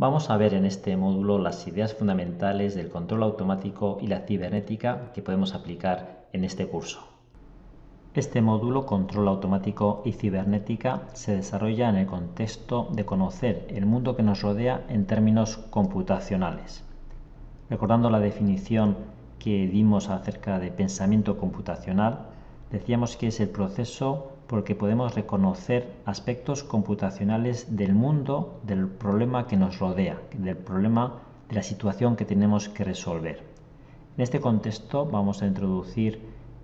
Vamos a ver en este módulo las ideas fundamentales del control automático y la cibernética que podemos aplicar en este curso. Este módulo, control automático y cibernética, se desarrolla en el contexto de conocer el mundo que nos rodea en términos computacionales. Recordando la definición que dimos acerca de pensamiento computacional, decíamos que es el proceso porque podemos reconocer aspectos computacionales del mundo, del problema que nos rodea, del problema de la situación que tenemos que resolver. En este contexto vamos a introducir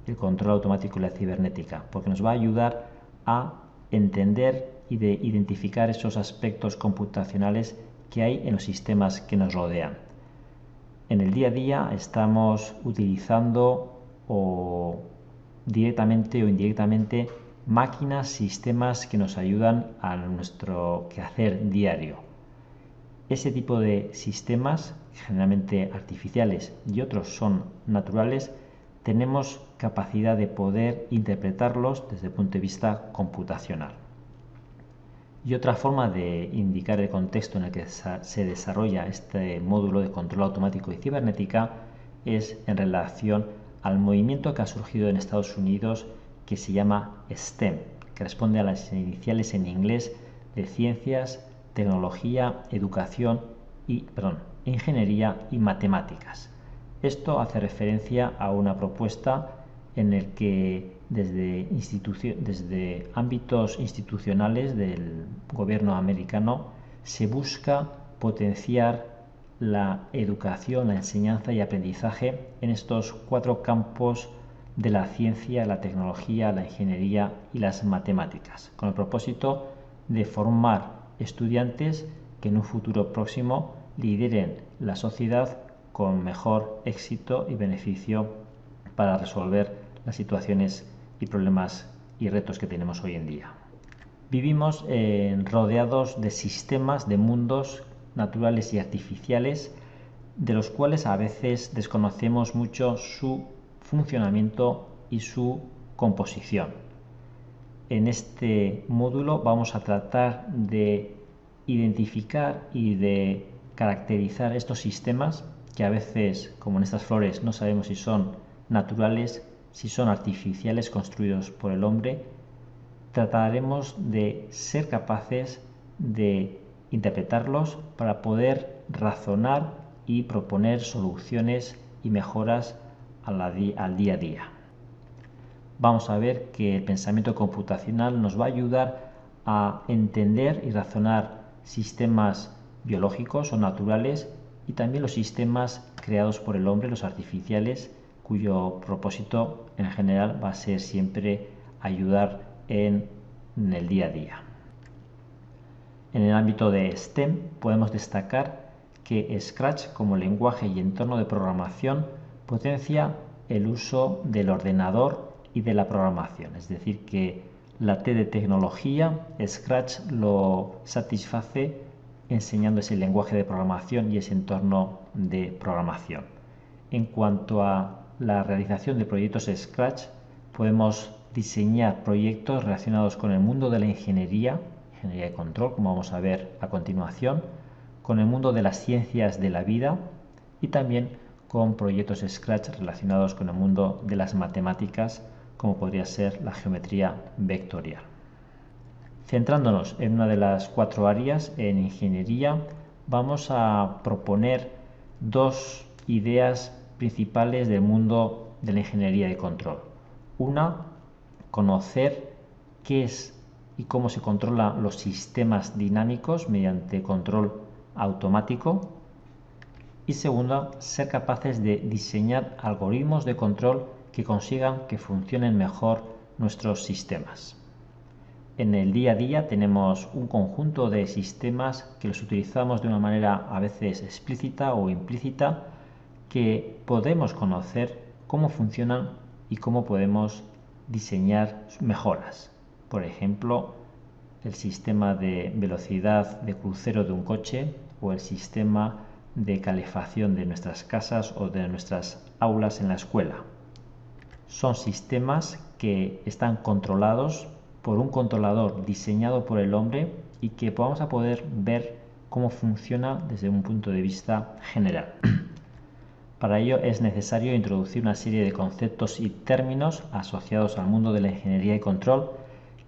el control automático y la cibernética, porque nos va a ayudar a entender y de identificar esos aspectos computacionales que hay en los sistemas que nos rodean. En el día a día estamos utilizando o directamente o indirectamente máquinas, sistemas que nos ayudan a nuestro quehacer diario. Ese tipo de sistemas, generalmente artificiales y otros son naturales, tenemos capacidad de poder interpretarlos desde el punto de vista computacional. Y otra forma de indicar el contexto en el que se desarrolla este módulo de control automático y cibernética es en relación al movimiento que ha surgido en Estados Unidos que se llama STEM, que responde a las iniciales en inglés de ciencias, tecnología, educación y, perdón, ingeniería y matemáticas. Esto hace referencia a una propuesta en el que desde, desde ámbitos institucionales del gobierno americano se busca potenciar la educación, la enseñanza y aprendizaje en estos cuatro campos de la ciencia, la tecnología, la ingeniería y las matemáticas, con el propósito de formar estudiantes que en un futuro próximo lideren la sociedad con mejor éxito y beneficio para resolver las situaciones y problemas y retos que tenemos hoy en día. Vivimos rodeados de sistemas, de mundos naturales y artificiales, de los cuales a veces desconocemos mucho su funcionamiento y su composición. En este módulo vamos a tratar de identificar y de caracterizar estos sistemas que a veces, como en estas flores, no sabemos si son naturales, si son artificiales construidos por el hombre. Trataremos de ser capaces de interpretarlos para poder razonar y proponer soluciones y mejoras al día a día. Vamos a ver que el pensamiento computacional nos va a ayudar a entender y razonar sistemas biológicos o naturales y también los sistemas creados por el hombre, los artificiales, cuyo propósito en general va a ser siempre ayudar en, el día a día. En el ámbito de STEM podemos destacar que Scratch como lenguaje y entorno de programación potencia el uso del ordenador y de la programación. Es decir, que la T de tecnología, Scratch, lo satisface enseñando ese lenguaje de programación y ese entorno de programación. En cuanto a la realización de proyectos Scratch, podemos diseñar proyectos relacionados con el mundo de la ingeniería, ingeniería de control, como vamos a ver a continuación, con el mundo de las ciencias de la vida y también con proyectos Scratch relacionados con el mundo de las matemáticas, como podría ser la geometría vectorial. Centrándonos en una de las cuatro áreas, en ingeniería, vamos a proponer dos ideas principales del mundo de la ingeniería de control. Una, conocer qué es y cómo se controlan los sistemas dinámicos mediante control automático y segunda, ser capaces de diseñar algoritmos de control que consigan que funcionen mejor nuestros sistemas. En el día a día tenemos un conjunto de sistemas que los utilizamos de una manera a veces explícita o implícita que podemos conocer cómo funcionan y cómo podemos diseñar mejoras. Por ejemplo, el sistema de velocidad de crucero de un coche o el sistema de calefacción de nuestras casas o de nuestras aulas en la escuela. Son sistemas que están controlados por un controlador diseñado por el hombre y que vamos a poder ver cómo funciona desde un punto de vista general. Para ello es necesario introducir una serie de conceptos y términos asociados al mundo de la ingeniería y control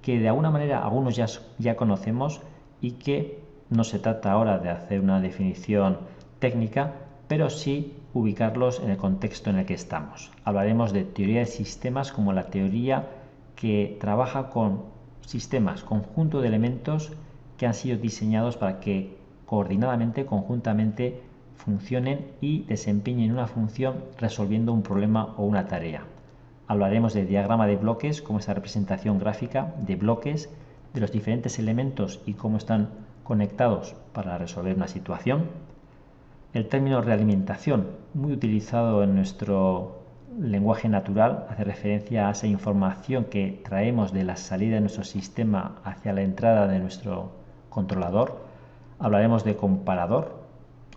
que de alguna manera algunos ya, ya conocemos y que no se trata ahora de hacer una definición técnica, pero sí ubicarlos en el contexto en el que estamos. Hablaremos de teoría de sistemas como la teoría que trabaja con sistemas, conjunto de elementos que han sido diseñados para que coordinadamente, conjuntamente, funcionen y desempeñen una función resolviendo un problema o una tarea. Hablaremos de diagrama de bloques como esa representación gráfica de bloques de los diferentes elementos y cómo están conectados para resolver una situación. El término realimentación, muy utilizado en nuestro lenguaje natural, hace referencia a esa información que traemos de la salida de nuestro sistema hacia la entrada de nuestro controlador. Hablaremos de comparador,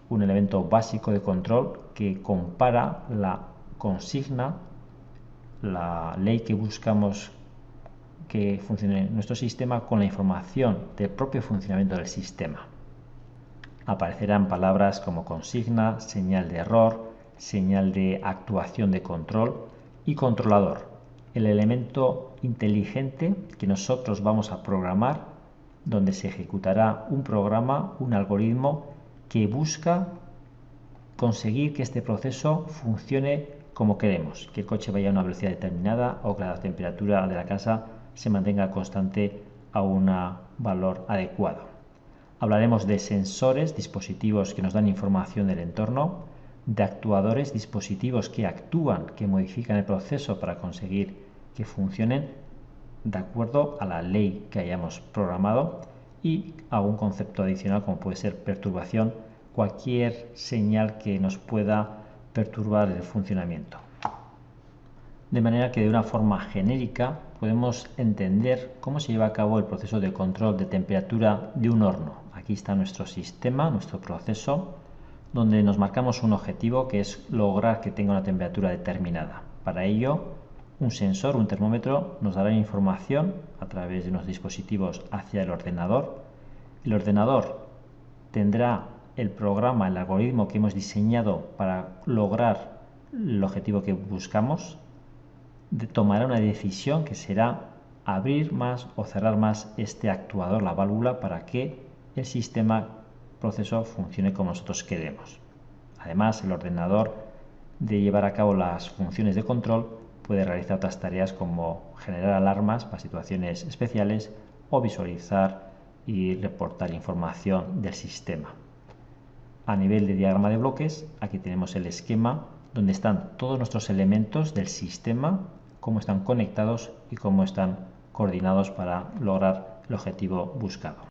un elemento básico de control que compara la consigna, la ley que buscamos que funcione nuestro sistema con la información del propio funcionamiento del sistema. Aparecerán palabras como consigna, señal de error, señal de actuación de control y controlador, el elemento inteligente que nosotros vamos a programar donde se ejecutará un programa, un algoritmo que busca conseguir que este proceso funcione como queremos, que el coche vaya a una velocidad determinada o que la temperatura de la casa se mantenga constante a un valor adecuado. Hablaremos de sensores, dispositivos que nos dan información del entorno, de actuadores, dispositivos que actúan, que modifican el proceso para conseguir que funcionen de acuerdo a la ley que hayamos programado y algún concepto adicional como puede ser perturbación, cualquier señal que nos pueda perturbar el funcionamiento. De manera que de una forma genérica podemos entender cómo se lleva a cabo el proceso de control de temperatura de un horno. Aquí está nuestro sistema, nuestro proceso, donde nos marcamos un objetivo que es lograr que tenga una temperatura determinada. Para ello, un sensor, un termómetro, nos dará información a través de unos dispositivos hacia el ordenador. El ordenador tendrá el programa, el algoritmo que hemos diseñado para lograr el objetivo que buscamos, tomará una decisión que será abrir más o cerrar más este actuador, la válvula, para que el sistema proceso funcione como nosotros queremos. Además, el ordenador de llevar a cabo las funciones de control puede realizar otras tareas como generar alarmas para situaciones especiales o visualizar y reportar información del sistema. A nivel de diagrama de bloques, aquí tenemos el esquema donde están todos nuestros elementos del sistema, cómo están conectados y cómo están coordinados para lograr el objetivo buscado.